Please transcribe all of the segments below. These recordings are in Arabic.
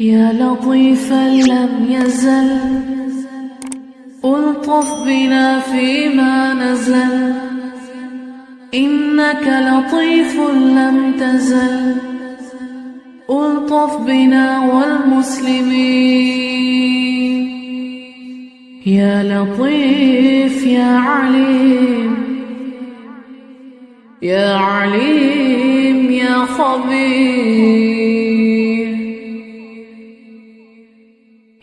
يا لطيفا لم يزل ألطف بنا فيما نزل. إنك لطيف لم تزل ألطف بنا والمسلمين. يا لطيف يا عليم يا عليم يا خبير.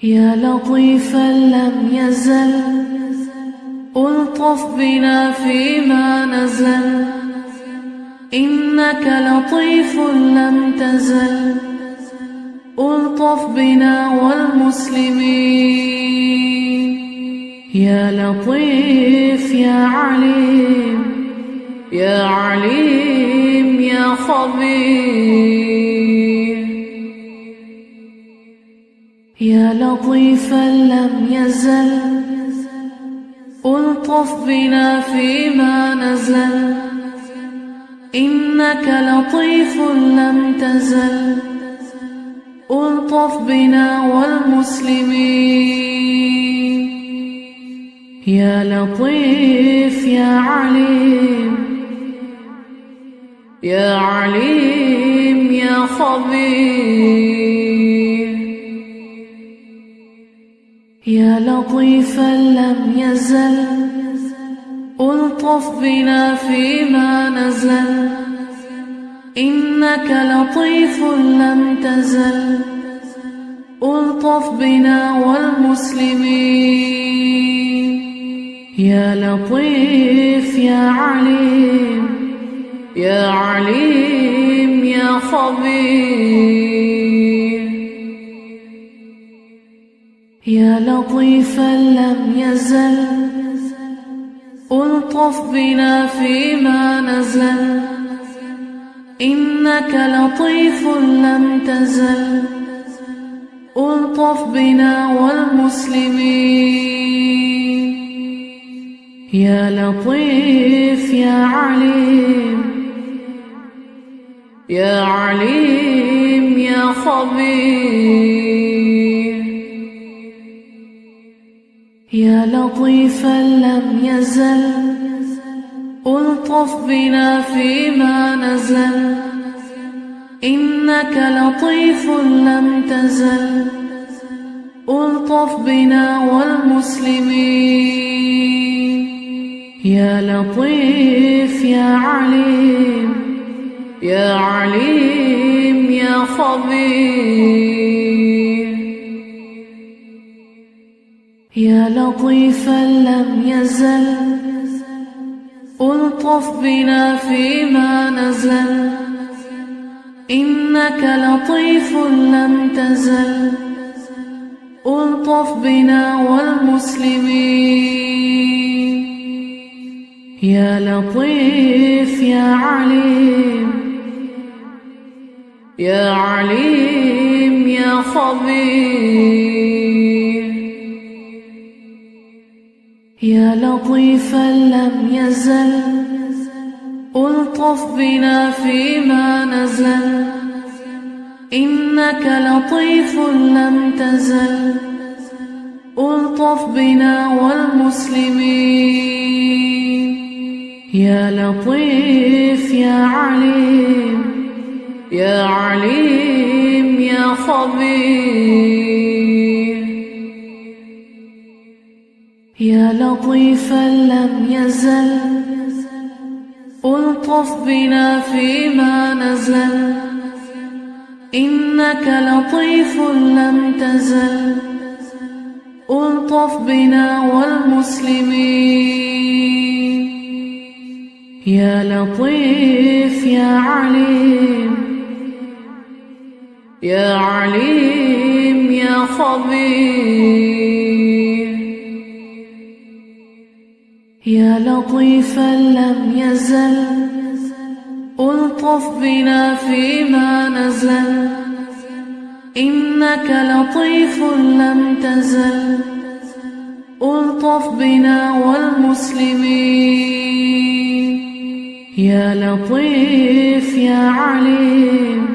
يا لطيفا لم يزل ألطف بنا فيما نزل. إنك لطيف لم تزل ألطف بنا والمسلمين. يا لطيف يا عليم يا عليم يا خبير. يا لطيفا لم يزل ألطف بنا فيما نزل. إنك لطيف لم تزل ألطف بنا والمسلمين. يا لطيف يا عليم يا عليم يا خبير. يا لطيفا لم يزل ألطف بنا فيما نزل. إنك لطيف لم تزل ألطف بنا والمسلمين. يا لطيف يا عليم يا عليم يا خبير. يا لطيفا لم يزل ألطف بنا فيما نزل. إنك لطيف لم تزل ألطف بنا والمسلمين. يا لطيف يا عليم يا عليم يا خبير. يا لطيفا لم يزل ألطف بنا فيما نزل. إنك لطيف لم تزل ألطف بنا والمسلمين. يا لطيف يا عليم يا عليم يا خبير. يا لطيفا لم يزل ألطف بنا فيما نزل. إنك لطيف لم تزل ألطف بنا والمسلمين. يا لطيف يا عليم يا عليم يا خبير. يا لطيفا لم يزل ألطف بنا فيما نزل. إنك لطيف لم تزل ألطف بنا والمسلمين. يا لطيف يا عليم يا عليم يا خبير. يا لطيفا لم يزل. ألطف بنا فيما نزل. إنك لطيف لم تزل. ألطف بنا والمسلمين. يا لطيف يا عليم. يا عليم يا خبير. يا لطيفا لم يزل ألطف بنا فيما نزل. إنك لطيف لم تزل ألطف بنا والمسلمين. يا لطيف يا عليم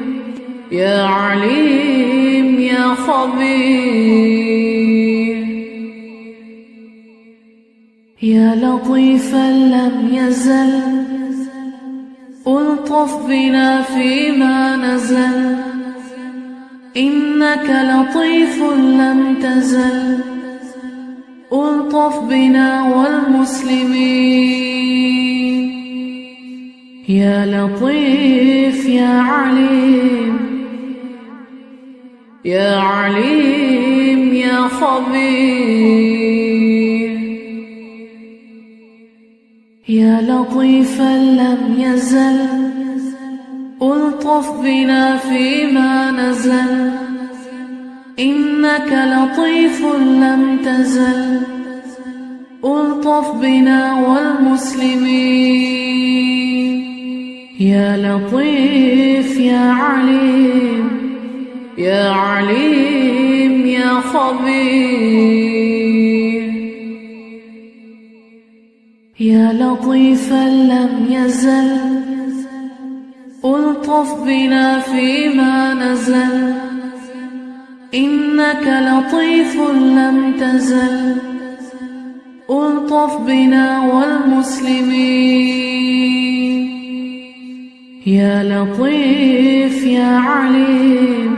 يا عليم يا خبير. يا لطيفا لم يزل ألطف بنا فيما نزل. إنك لطيف لم تزل ألطف بنا والمسلمين. يا لطيف يا عليم يا عليم يا خبير. يا لطيفا لم يزل ألطف بنا فيما نزل. إنك لطيف لم تزل ألطف بنا والمسلمين. يا لطيف يا عليم يا عليم يا خبير. يا لطيفا لم يزل ألطف بنا فيما نزل. إنك لطيف لم تزل ألطف بنا والمسلمين. يا لطيف يا عليم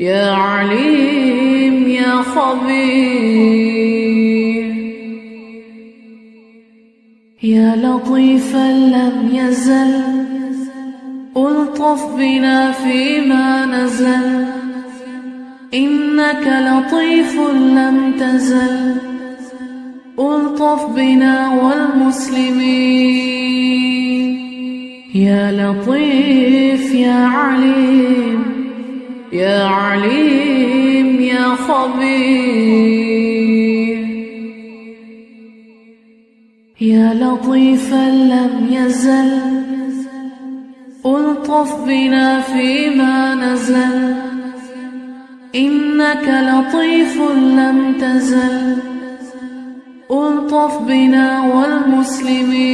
يا عليم يا خبير. يا لطيفا لم يزل ألطف بنا فيما نزل. إنك لطيف لم تزل ألطف بنا والمسلمين. يا لطيف يا عليم يا عليم يا خبير. يا لطيفا لم يزل ألطف بنا فيما نزل. إنك لطيف لم تزل ألطف بنا والمسلمين.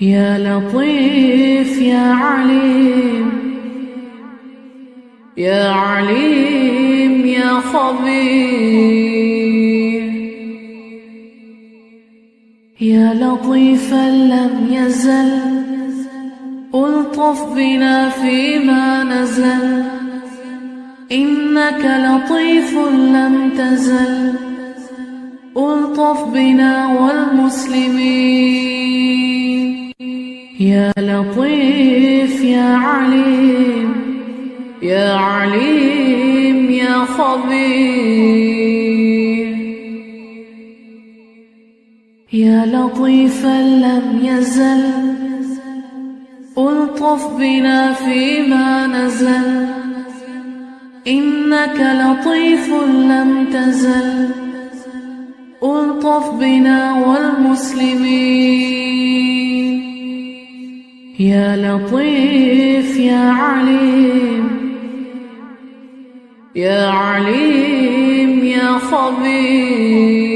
يا لطيف يا عليم يا عليم يا خبير. يا لطيفا لم يزل ألطف بنا فيما نزل. إنك لطيف لم تزل ألطف بنا والمسلمين. يا لطيف يا عليم يا عليم يا خبير. يا لطيفا لم يزل ألطف بنا فيما نزل. إنك لطيف لم تزل ألطف بنا والمسلمين. يا لطيف يا عليم يا عليم يا خبير.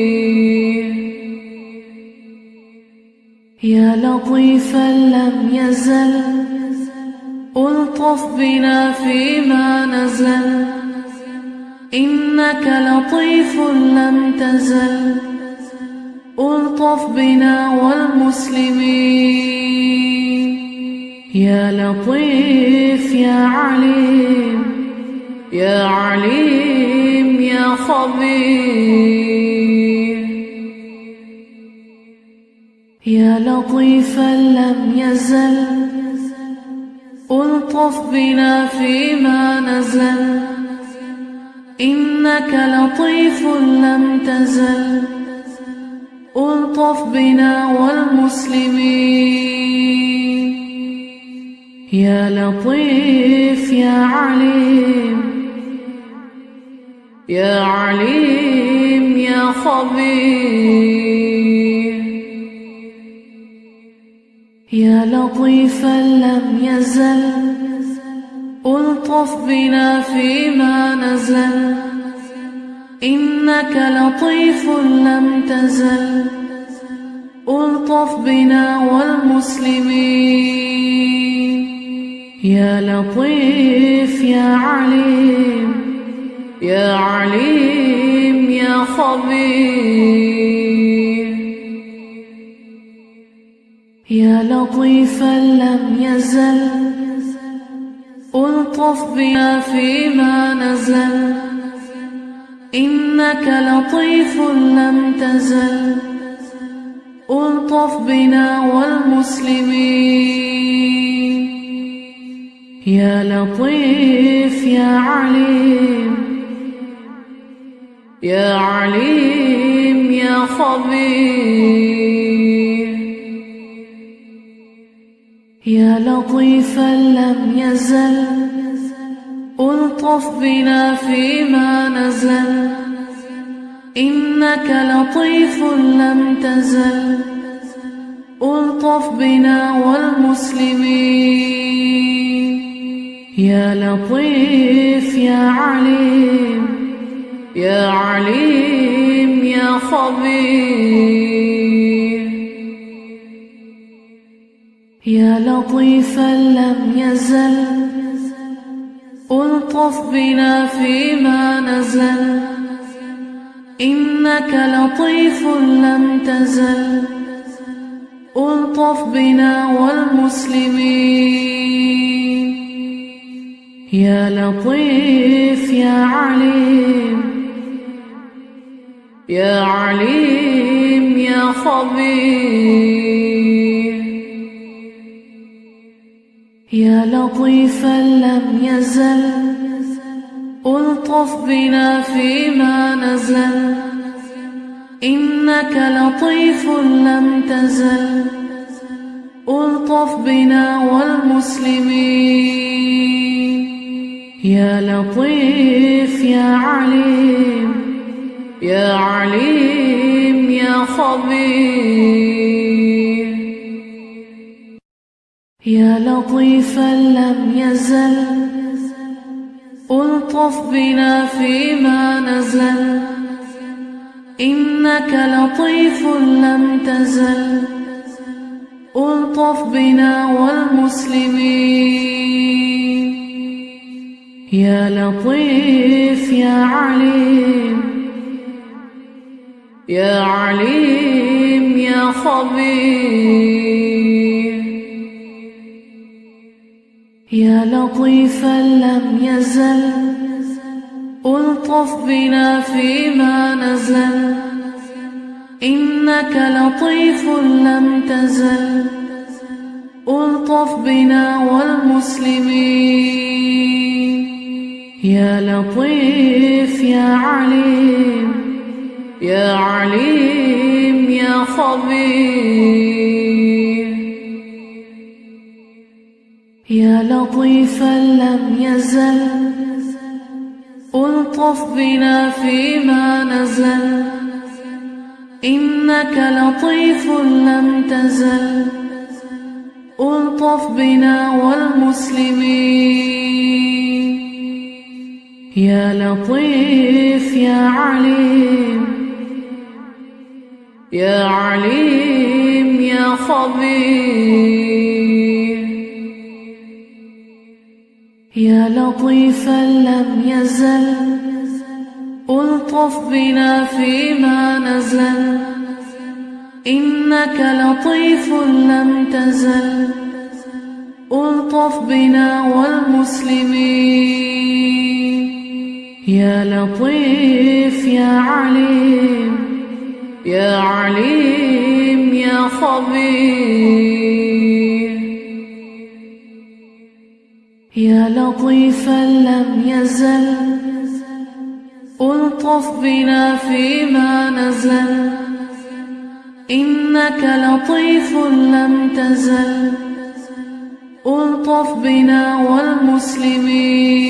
يا لطيفا لم يزل ألطف بنا فيما نزل. إنك لطيف لم تزل ألطف بنا والمسلمين. يا لطيف يا عليم يا عليم يا خبير. يا لطيفا لم يزل ألطف بنا فيما نزل. إنك لطيف لم تزل ألطف بنا والمسلمين. يا لطيف يا عليم يا عليم يا خبير. يا لطيفا لم يزل ألطف بنا فيما نزل. إنك لطيف لم تزل ألطف بنا والمسلمين. يا لطيف يا عليم يا عليم يا خبير. يا لطيفا لم يزل ألطف بنا فيما نزل. إنك لطيف لم تزل ألطف بنا والمسلمين. يا لطيف يا عليم يا عليم يا خبير. يا لطيفا لم يزل ألطف بنا فيما نزل. إنك لطيف لم تزل ألطف بنا والمسلمين. يا لطيف يا عليم يا عليم يا خبير. يا لطيفا لم يزل ألطف بنا فيما نزل. إنك لطيف لم تزل ألطف بنا والمسلمين. يا لطيف يا عليم يا عليم يا خبير. يا لطيفا لم يزل ألطف بنا فيما نزل. إنك لطيف لم تزل ألطف بنا والمسلمين. يا لطيف يا عليم يا عليم يا خبير. يا لطيفا لم يزل ألطف بنا فيما نزل. إنك لطيف لم تزل ألطف بنا والمسلمين. يا لطيف يا عليم يا عليم يا خبير. يا لطيفا لم يزل ألطف بنا فيما نزل. إنك لطيف لم تزل ألطف بنا والمسلمين. يا لطيف يا عليم يا عليم يا خبير. يا لطيفا لم يزل. ألطف بنا فيما نزل. إنك لطيف لم تزل. ألطف بنا والمسلمين. يا لطيف يا عليم. يا عليم يا خبير. يا لطيفا لم يزل ألطف بنا فيما نزل. إنك لطيف لم تزل ألطف بنا والمسلمين. يا لطيف يا عليم يا عليم يا خبير. يا لطيفا لم يزل ألطف بنا فيما نزل. إنك لطيف لم تزل ألطف بنا والمسلمين.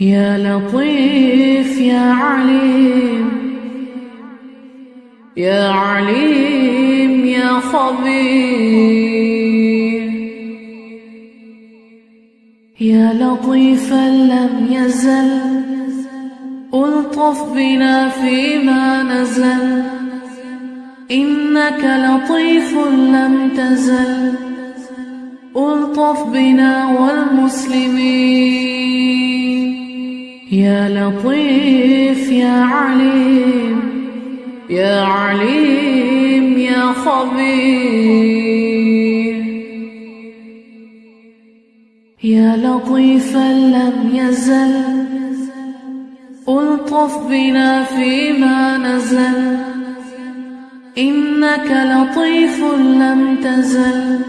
يا لطيف يا عليم يا عليم يا خبير. يا لطيفا لم يزل ألطف بنا فيما نزل. إنك لطيف لم تزل ألطف بنا والمسلمين. يا لطيف يا عليم يا عليم يا خبير. يا لطيفا لم يزل ألطف بنا فيما نزل. إنك لطيف لم تزل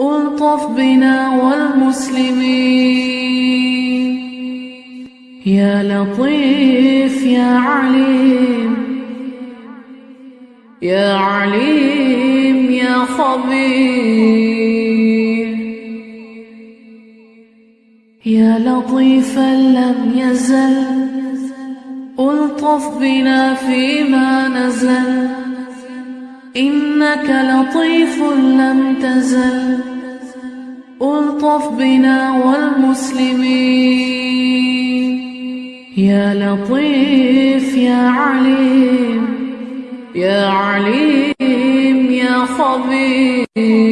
ألطف بنا والمسلمين. يا لطيف يا عليم يا عليم يا خبير. يا لطيفا لم يزل ألطف بنا فيما نزل. إنك لطيف لم تزل ألطف بنا والمسلمين. يا لطيف يا عليم يا عليم يا خبير.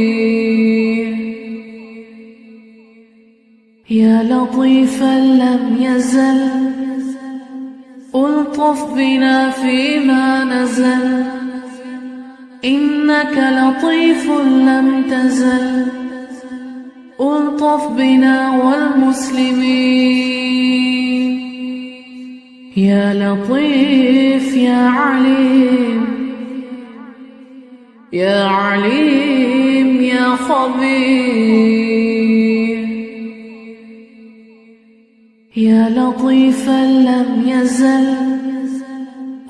لطيفا لم يزل. ألطف بنا فيما نزل. إنك لطيف لم تزل. ألطف بنا والمسلمين. يا لطيف يا عليم. يا عليم يا خبير. يا لطيفا لم يزل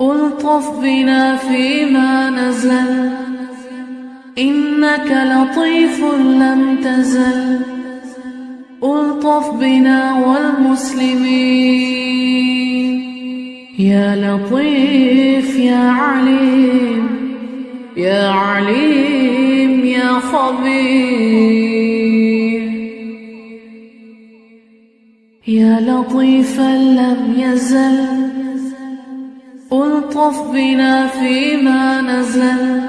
ألطف بنا فيما نزل. إنك لطيف لم تزل ألطف بنا والمسلمين. يا لطيف يا عليم يا عليم يا خبير. يا لطيفا لم يزل ألطف بنا فيما نزل.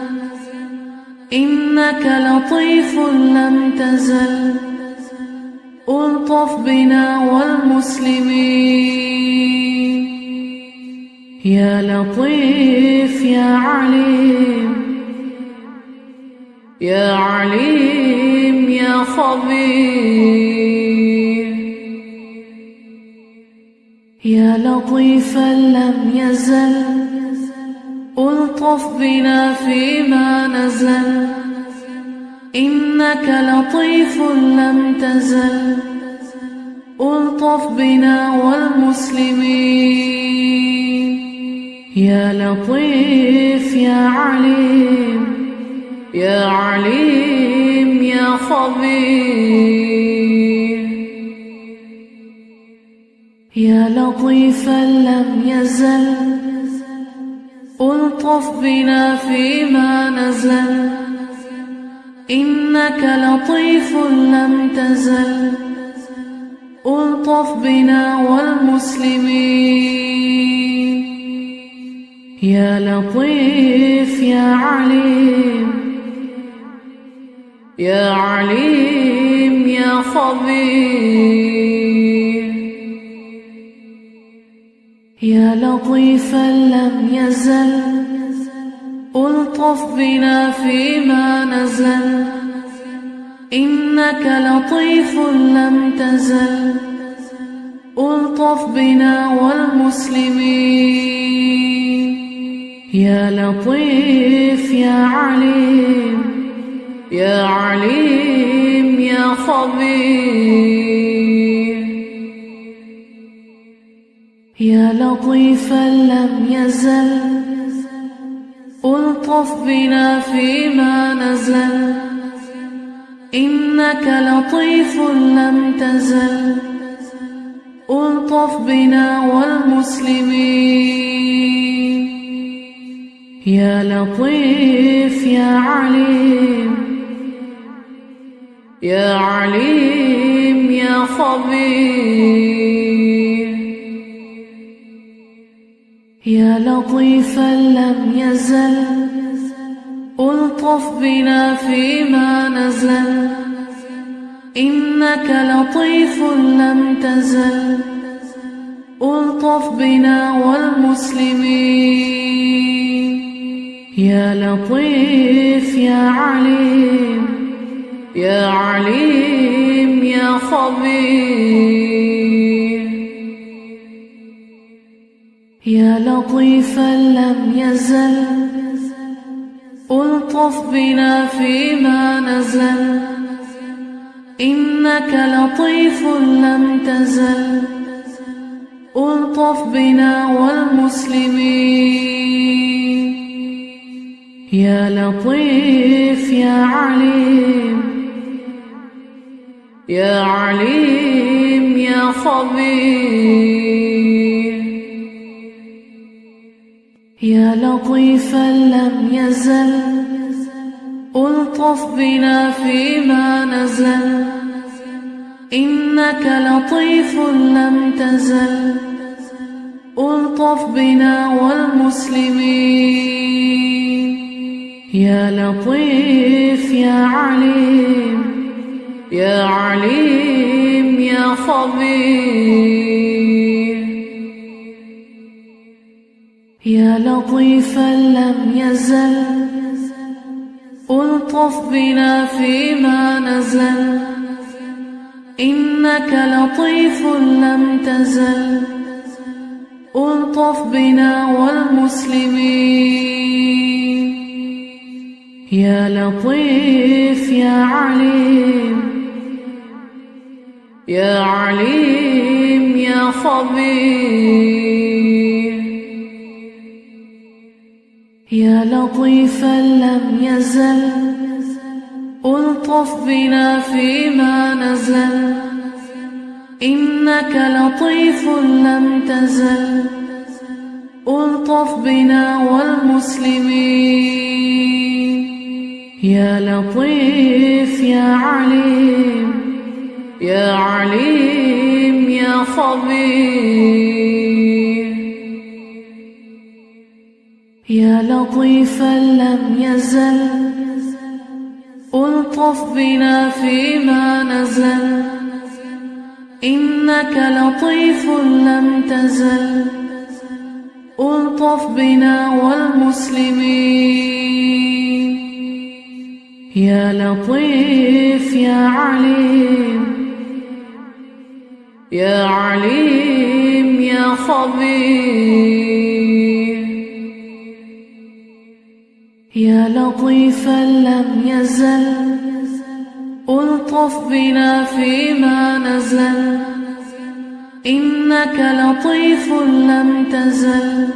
إنك لطيف لم تزل ألطف بنا والمسلمين. يا لطيف يا عليم يا عليم يا خبير. يا لطيفا لم يزل ألطف بنا فيما نزل. إنك لطيف لم تزل ألطف بنا والمسلمين. يا لطيف يا عليم يا عليم يا خبير. يا لطيفا لم يزل ألطف بنا فيما نزل. إنك لطيف لم تزل ألطف بنا والمسلمين. يا لطيف يا عليم يا عليم يا خبير. يا لطيفا لم يزل ألطف بنا فيما نزل. إنك لطيف لم تزل ألطف بنا والمسلمين. يا لطيف يا عليم يا عليم يا خبير. يا لطيفا لم يزل ألطف بنا فيما نزل. إنك لطيف لم تزل ألطف بنا والمسلمين. يا لطيف يا عليم يا عليم يا خبير. يا لطيفا لم يزل ألطف بنا فيما نزل. إنك لطيف لم تزل ألطف بنا والمسلمين. يا لطيف يا عليم يا عليم يا خبير. يا لطيفا لم يزل ألطف بنا فيما نزل. إنك لطيف لم تزل ألطف بنا والمسلمين. يا لطيف يا عليم يا عليم يا خبير. يا لطيفا لم يزل ألطف بنا فيما نزل. إنك لطيف لم تزل ألطف بنا والمسلمين. يا لطيف يا عليم يا عليم يا خبير. يا لطيفا لم يزل ألطف بنا فيما نزل. إنك لطيف لم تزل ألطف بنا والمسلمين. يا لطيف يا عليم يا عليم يا خبير. يا لطيفا لم يزل ألطف بنا فيما نزل. إنك لطيف لم تزل ألطف بنا والمسلمين. يا لطيف يا عليم يا عليم يا خبير. يا لطيفا لم يزل ألطف بنا فيما نزل. إنك لطيف لم تزل ألطف بنا والمسلمين. يا لطيف يا عليم يا عليم يا خبير. يا لطيفا لم يزل ألطف بنا فيما نزل. إنك لطيف لم تزل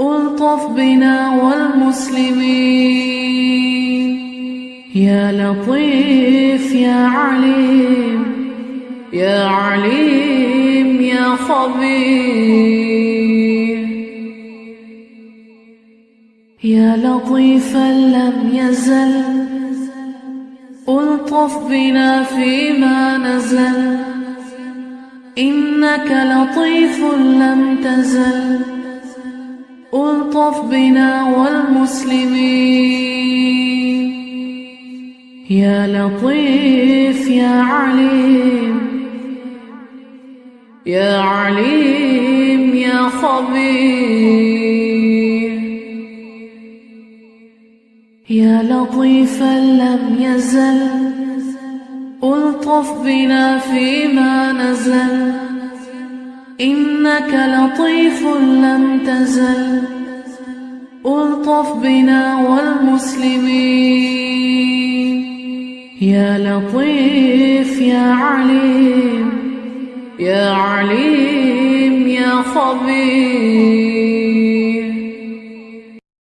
ألطف بنا والمسلمين. يا لطيف يا عليم يا عليم يا خبير. يا لطيفا لم يزل ألطف بنا فيما نزل. إنك لطيف لم تزل ألطف بنا والمسلمين. يا لطيف يا عليم يا عليم يا خبير. يا لطيفا لم يزل ألطف بنا فيما نزل. إنك لطيف لم تزل ألطف بنا والمسلمين. يا لطيف يا عليم يا عليم يا خبير.